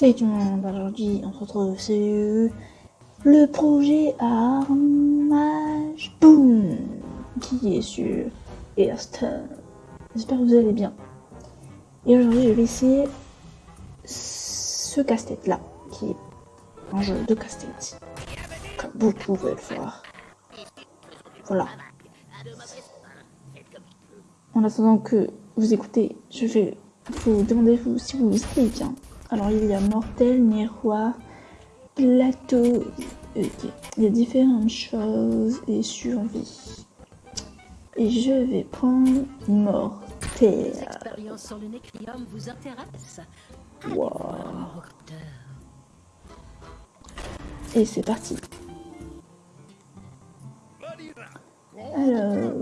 Salut tout le monde, aujourd'hui on se retrouve sur le projet Armage Boom qui est sur Airstone. J'espère que vous allez bien. Et aujourd'hui je vais essayer ce casse-tête là, qui est un jeu de casse-tête, comme vous pouvez le voir. Voilà. En attendant que vous écoutez, je vais vous demander vous, si vous allez bien. Alors il y a mortel, miroir, plateau, ok. Il y a différentes choses et survie. Et je vais prendre mortel. L'expérience sur le nécrium vous intéresse? Wow. Et c'est parti. Alors.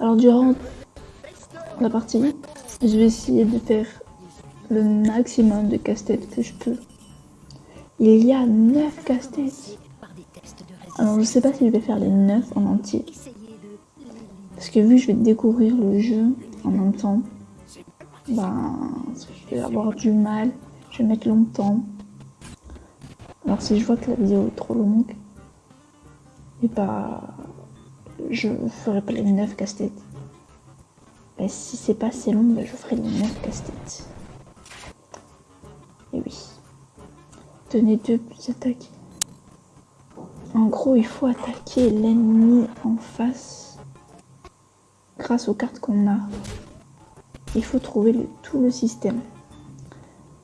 Alors durant la partie, je vais essayer de faire le maximum de casse-tête que je peux. Il y a 9 casse-têtes. Alors je sais pas si je vais faire les 9 en entier. Parce que vu que je vais découvrir le jeu en même temps, ben, je vais avoir du mal, je vais mettre longtemps. Alors si je vois que la vidéo est trop longue, et bah, je ferai pas les 9 casse-têtes. Si c'est pas assez long, ben, je ferai les 9 casse-têtes. Et oui. Tenez deux plus attaquer. En gros, il faut attaquer l'ennemi en face grâce aux cartes qu'on a. Il faut trouver tout le système.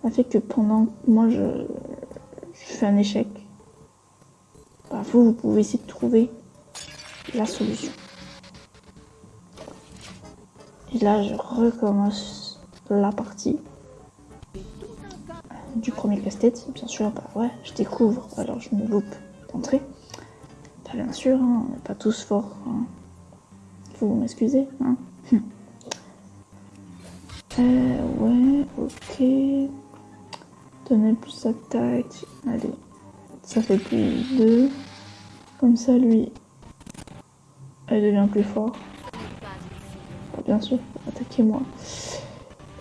Ça fait que pendant moi je, je fais un échec, bah, vous, vous pouvez essayer de trouver la solution. Et là, je recommence la partie du premier casse-tête. Bien sûr, bah ouais, je découvre, alors je me loupe d'entrée. Bah, bien sûr, hein, on n'est pas tous forts. hein. Faut m'excuser. Hein. euh, ouais, ok. Donner plus attaque. Allez, ça fait plus 2. Comme ça, lui, elle devient plus fort. Bien sûr, attaquez moi.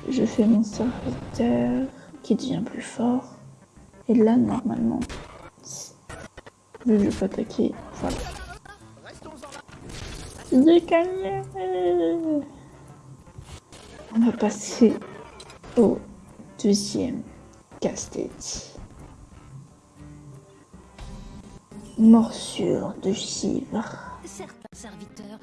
Je fais mon serviteur qui devient plus fort. Et là, normalement, vu que je peux attaquer, voilà. Gagné On va passer au deuxième casse-tête. Morsure de givre. certains serviteurs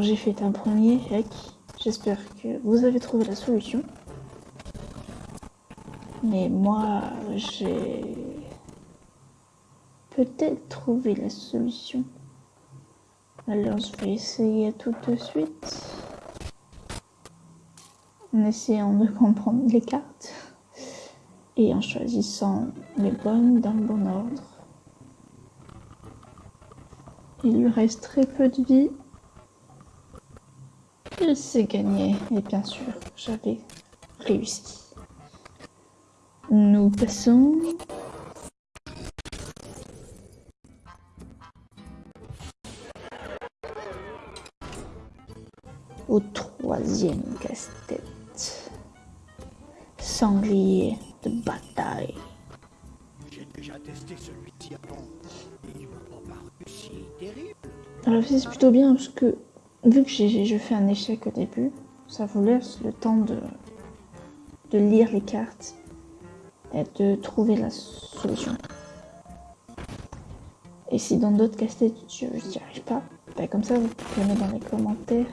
J'ai fait un premier hack. J'espère que vous avez trouvé la solution. Mais moi, j'ai peut-être trouvé la solution. Alors je vais essayer tout de suite. En essayant de comprendre les cartes. Et en choisissant les bonnes dans le bon ordre. Il lui reste très peu de vie. Et c'est gagné. Et bien sûr, j'avais réussi. Nous passons. Au troisième casse-tête. Sanglier de bataille. J'ai déjà testé celui-ci avant. Et il terrible. Alors c'est plutôt bien parce que vu que je fais un échec au début, ça vous laisse le temps de, de lire les cartes et de trouver la solution. Et si dans d'autres casse-têtes je n'y arrive pas, ben comme ça vous pouvez mettre dans les commentaires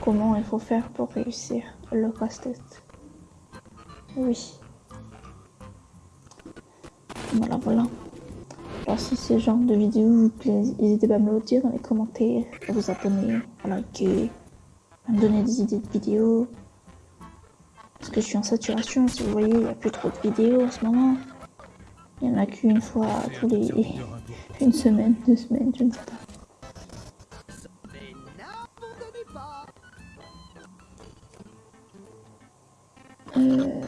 comment il faut faire pour réussir le casse-tête. Oui. Voilà, voilà. Alors si ce genre de vidéo vous plaît, n'hésitez pas à me le dire dans les commentaires, à vous abonner, à liker, à me donner des idées de vidéos. Parce que je suis en saturation. Si vous voyez, il n'y a plus trop de vidéos en ce moment. Il n'y en a qu'une fois tous les... Une semaine, deux semaines, je ne sais pas. Euh,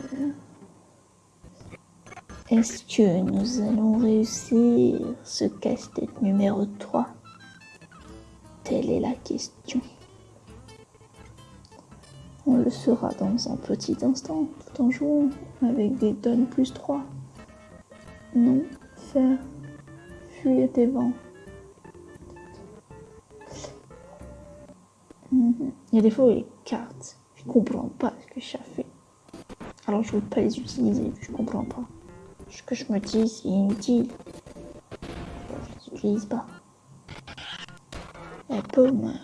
Est-ce que nous allons réussir ce casse-tête numéro 3 Telle est la question. On le saura dans un petit instant, tout en jouant avec des tonnes plus 3. Non, faire fuir des vents. Mhm. Il y a des fois où les cartes, je comprends pas ce que ça fait. Alors je veux pas les utiliser, je comprends pas. Ce que je me dis, c'est inutile. Je les utilise pas. La pomme.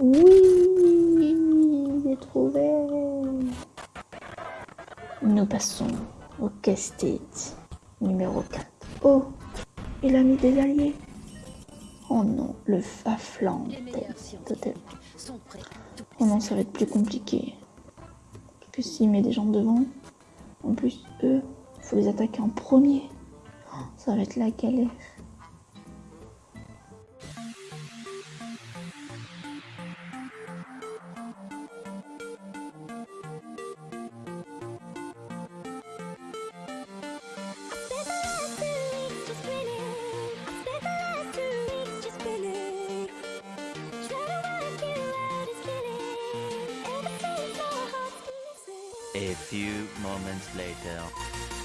Oui, j'ai trouvé. Nous passons au casse-tête numéro 4. Oh, il a mis des alliés. Oh non, le faflan. Oh non, ça va être plus compliqué. Que s'il met des gens devant, en plus, eux, il faut les attaquer en premier. Oh, Ça va être la galère. A few moments later.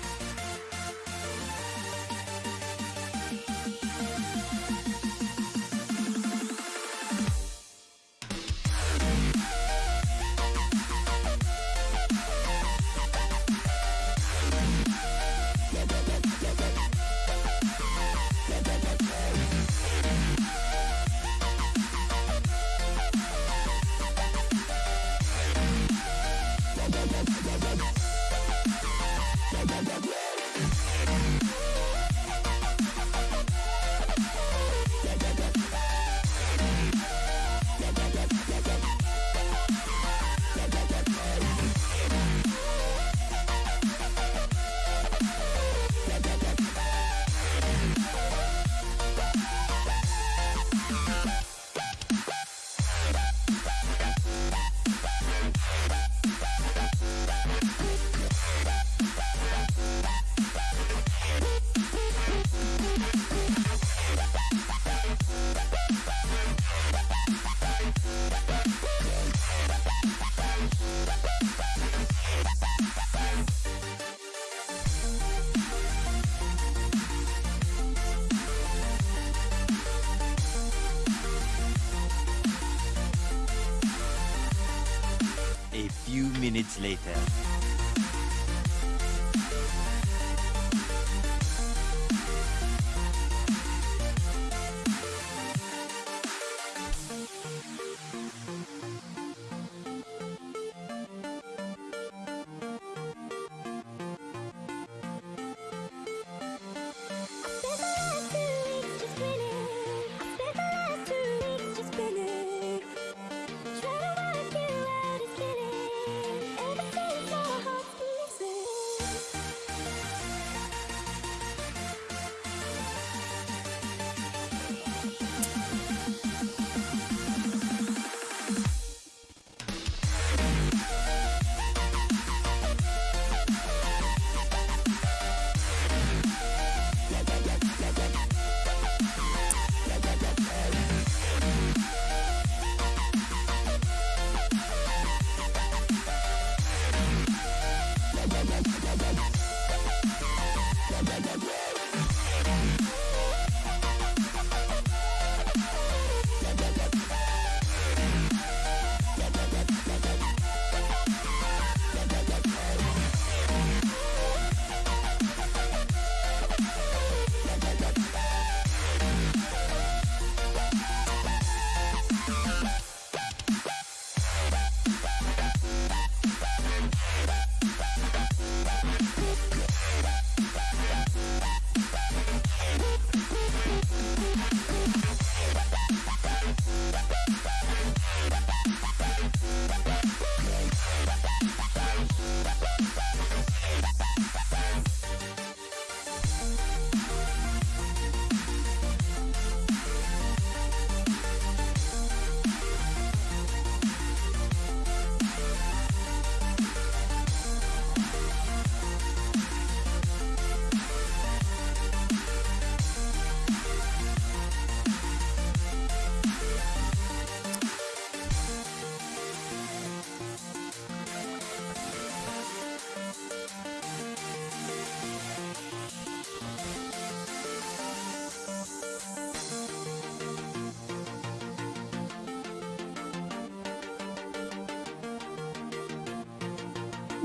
Minutes later.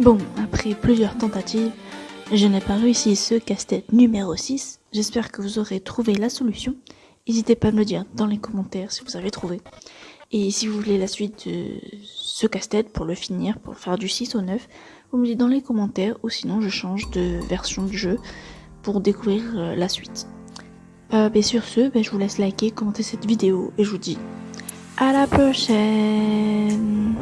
Bon, après plusieurs tentatives, je n'ai pas réussi ce casse-tête numéro 6. J'espère que vous aurez trouvé la solution. N'hésitez pas à me le dire dans les commentaires si vous avez trouvé. Et si vous voulez la suite de ce casse-tête pour le finir, pour faire du 6 au 9, vous me dites dans les commentaires ou sinon je change de version du jeu pour découvrir euh, la suite. Euh, et sur ce, ben, je vous laisse liker, commenter cette vidéo et je vous dis à la prochaine